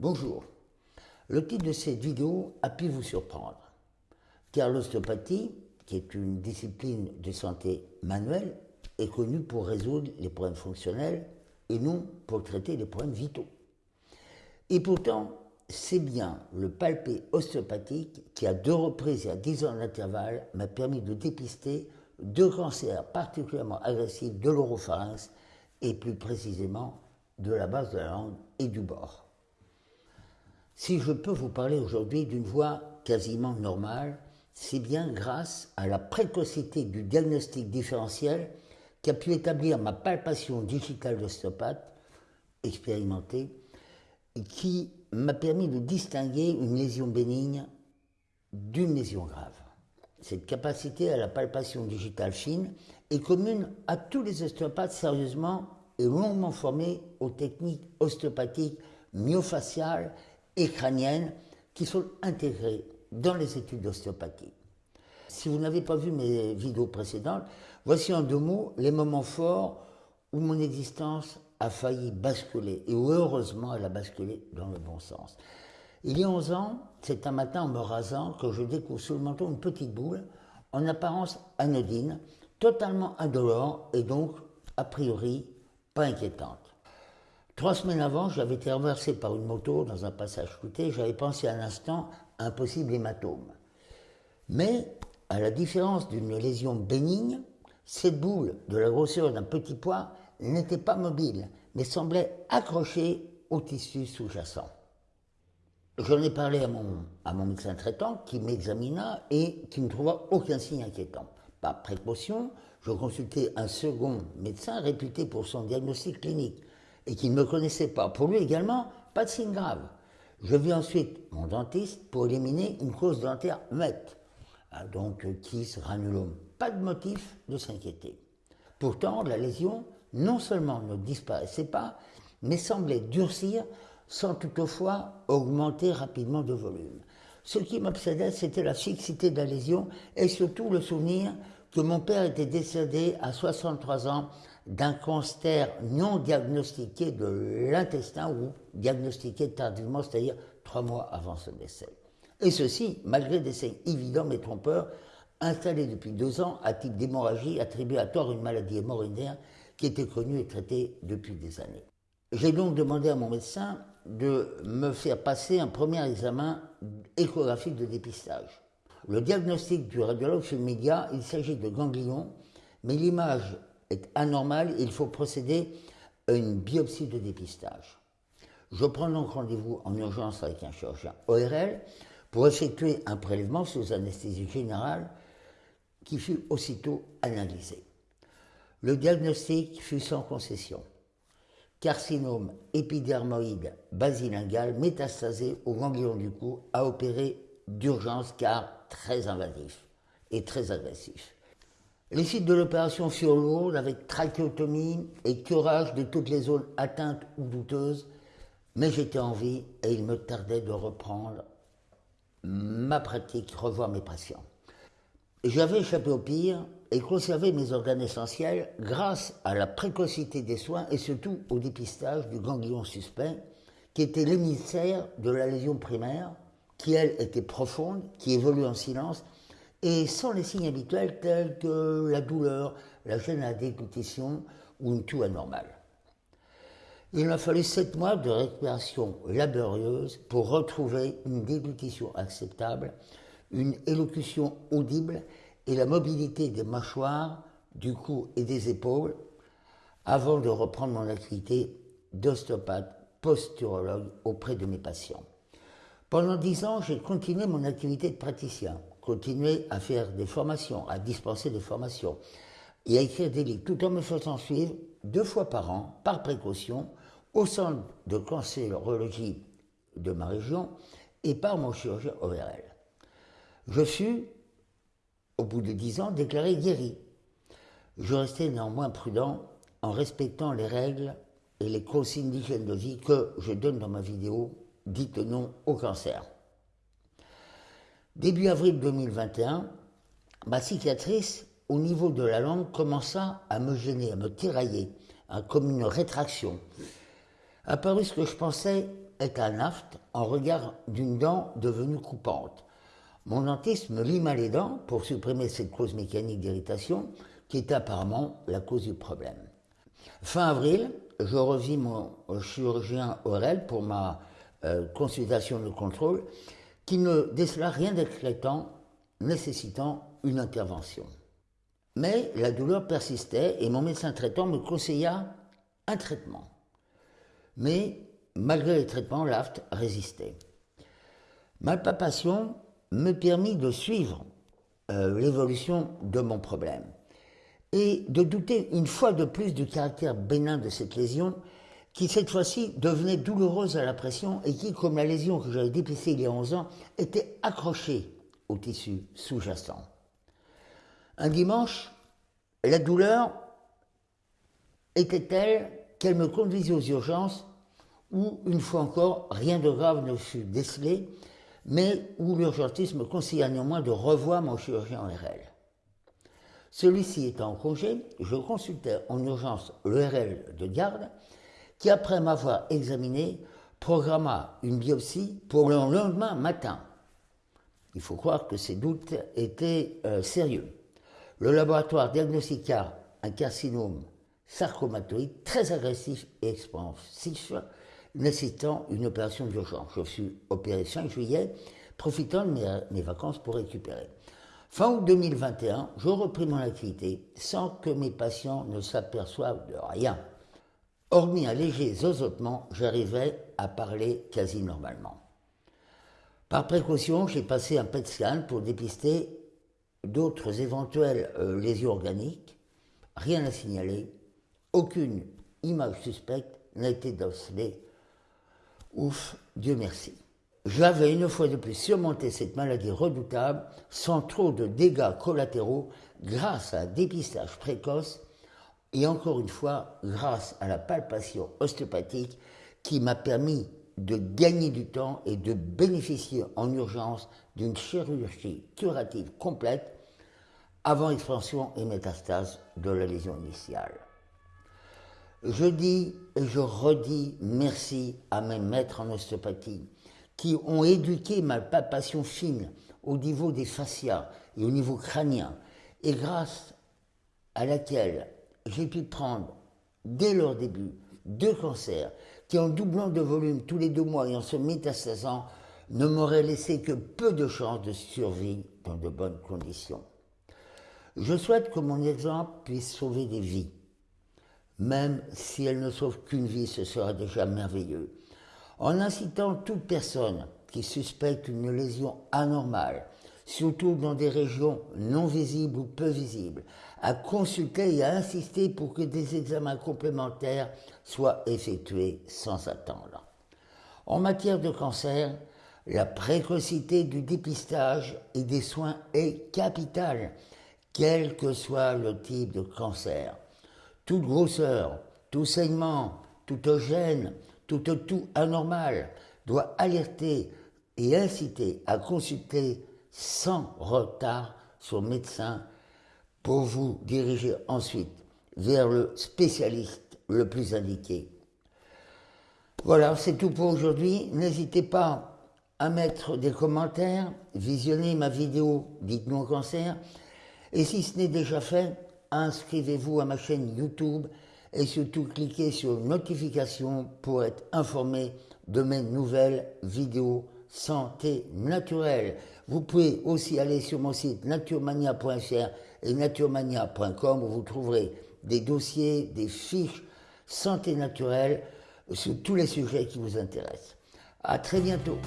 Bonjour. Le titre de cette vidéo a pu vous surprendre, car l'ostéopathie, qui est une discipline de santé manuelle, est connue pour résoudre les problèmes fonctionnels et non pour traiter les problèmes vitaux. Et pourtant, c'est bien le palpé ostéopathique qui, à deux reprises et à 10 ans d'intervalle, m'a permis de dépister deux cancers particulièrement agressifs de l'oropharynx et plus précisément de la base de la langue et du bord. Si je peux vous parler aujourd'hui d'une voix quasiment normale, c'est bien grâce à la précocité du diagnostic différentiel qui a pu établir ma palpation digitale d'ostéopathe expérimentée qui m'a permis de distinguer une lésion bénigne d'une lésion grave. Cette capacité à la palpation digitale fine est commune à tous les ostéopathes sérieusement et longuement formés aux techniques ostéopathiques myofaciales et crâniennes qui sont intégrées dans les études d'ostéopathie. Si vous n'avez pas vu mes vidéos précédentes, voici en deux mots les moments forts où mon existence a failli basculer et où heureusement elle a basculé dans le bon sens. Il y a 11 ans, c'est un matin en me rasant que je découvre sous le manteau une petite boule, en apparence anodine, totalement indolore et donc, a priori, pas inquiétante. Trois semaines avant, j'avais été renversé par une moto dans un passage clouté. J'avais pensé un instant à un possible hématome. Mais, à la différence d'une lésion bénigne, cette boule, de la grosseur d'un petit pois, n'était pas mobile, mais semblait accrochée au tissu sous-jacent. J'en ai parlé à mon, à mon médecin traitant qui m'examina et qui ne trouva aucun signe inquiétant. Par précaution, je consultai un second médecin réputé pour son diagnostic clinique, et qui ne me connaissait pas. Pour lui également, pas de signe grave. Je vis ensuite mon dentiste pour éliminer une cause dentaire muette, ah, donc kiss, granulome. Pas de motif de s'inquiéter. Pourtant, la lésion non seulement ne disparaissait pas, mais semblait durcir sans toutefois augmenter rapidement de volume. Ce qui m'obsédait, c'était la fixité de la lésion et surtout le souvenir que mon père était décédé à 63 ans d'un cancer non diagnostiqué de l'intestin ou diagnostiqué tardivement, c'est-à-dire trois mois avant son décès. Et ceci, malgré des signes évidents mais trompeurs, installés depuis deux ans à type d'hémorragie attribuée à tort une maladie hémorroïdaire qui était connue et traitée depuis des années. J'ai donc demandé à mon médecin de me faire passer un premier examen échographique de dépistage. Le diagnostic du radiologue le média, il s'agit de ganglions, mais l'image est anormal, il faut procéder à une biopsie de dépistage. Je prends donc rendez-vous en urgence avec un chirurgien ORL pour effectuer un prélèvement sous anesthésie générale qui fut aussitôt analysé. Le diagnostic fut sans concession. Carcinome épidermoïde basilingal métastasé au ganglion du cou à opérer d'urgence car très invasif et très agressif. Les sites de l'opération furent lourds avec trachéotomie et curage de toutes les zones atteintes ou douteuses, mais j'étais en vie et il me tardait de reprendre ma pratique, revoir mes patients. J'avais échappé au pire et conservé mes organes essentiels grâce à la précocité des soins et surtout au dépistage du ganglion suspect, qui était l'émissaire de la lésion primaire, qui elle était profonde, qui évolue en silence et sans les signes habituels tels que la douleur, la gêne à déglutition ou une toux anormale. Il m'a fallu sept mois de récupération laborieuse pour retrouver une déglutition acceptable, une élocution audible et la mobilité des mâchoires, du cou et des épaules avant de reprendre mon activité d'ostéopathe posturologue auprès de mes patients. Pendant dix ans, j'ai continué mon activité de praticien continuer à faire des formations, à dispenser des formations et à écrire des livres, tout en me faisant suivre deux fois par an, par précaution, au centre de cancérologie de ma région et par mon chirurgien ORL. Je fus, au bout de dix ans, déclaré guéri. Je restais néanmoins prudent en respectant les règles et les consignes d'hygiène de vie que je donne dans ma vidéo dite non au cancer. Début avril 2021, ma cicatrice au niveau de la langue commença à me gêner, à me tirailler, comme une rétraction. Apparut ce que je pensais est un aft en regard d'une dent devenue coupante. Mon dentiste me lima les dents pour supprimer cette cause mécanique d'irritation qui est apparemment la cause du problème. Fin avril, je revis mon chirurgien Aurel pour ma euh, consultation de contrôle qui ne décela rien d'éclatant nécessitant une intervention. Mais la douleur persistait et mon médecin traitant me conseilla un traitement. Mais malgré les traitements, l'aft résistait. Ma palpation me permit de suivre euh, l'évolution de mon problème et de douter une fois de plus du caractère bénin de cette lésion qui cette fois-ci devenait douloureuse à la pression et qui, comme la lésion que j'avais dépistée il y a 11 ans, était accrochée au tissu sous-jacent. Un dimanche, la douleur était telle qu'elle me conduisait aux urgences où, une fois encore, rien de grave ne fut décelé, mais où l'urgentiste me conseilla néanmoins de revoir mon chirurgien RL. Celui-ci étant en congé, je consultais en urgence le RL de garde, qui, après m'avoir examiné, programma une biopsie pour le lendemain matin. Il faut croire que ces doutes étaient euh, sérieux. Le laboratoire diagnostiqua un carcinome sarcomatoïde très agressif et expansif, nécessitant une opération d'urgence. Je suis opéré 5 juillet, profitant de mes, vacances pour récupérer. Fin août 2021, je repris mon activité sans que mes patients ne s'aperçoivent de rien. Hormis un léger zozotement, j'arrivais à parler quasi normalement. Par précaution, j'ai passé un PET scan pour dépister d'autres éventuelles euh, lésions organiques. Rien à signaler, aucune image suspecte n'a été décelée. Ouf, Dieu merci. J'avais une fois de plus surmonté cette maladie redoutable sans trop de dégâts collatéraux grâce à un dépistage précoce et encore une fois grâce à la palpation ostéopathique qui m'a permis de gagner du temps et de bénéficier en urgence d'une chirurgie curative complète avant expansion et métastase de la lésion initiale. Je dis et je redis merci à mes maîtres en ostéopathie qui ont éduqué ma palpation fine au niveau des fascias et au niveau crânien et grâce à laquelle j'ai pu prendre dès leur début deux cancers qui, en doublant de volume tous les deux mois et en se métastasant, ne m'auraient laissé que peu de chances de survie dans de bonnes conditions. Je souhaite que mon exemple puisse sauver des vies. Même si elle ne sauve qu'une vie, ce sera déjà merveilleux. En incitant toute personne qui suspecte une lésion anormale, surtout dans des régions non visibles ou peu visibles, à consulter et à insister pour que des examens complémentaires soient effectués sans attendre. En matière de cancer, la précocité du dépistage et des soins est capitale, quel que soit le type de cancer. Toute grosseur, tout saignement, toute gêne, tout tout anormal doit alerter et inciter à consulter sans retard son médecin pour vous diriger ensuite vers le spécialiste le plus indiqué. Voilà, c'est tout pour aujourd'hui. N'hésitez pas à mettre des commentaires, visionner ma vidéo Dites-nous cancer. Et si ce n'est déjà fait, inscrivez-vous à ma chaîne YouTube et surtout cliquez sur notification pour être informé de mes nouvelles vidéos santé naturelle. Vous pouvez aussi aller sur mon site naturemania.fr et naturemania.com où vous trouverez des dossiers, des fiches santé naturelle sur tous les sujets qui vous intéressent. À très bientôt.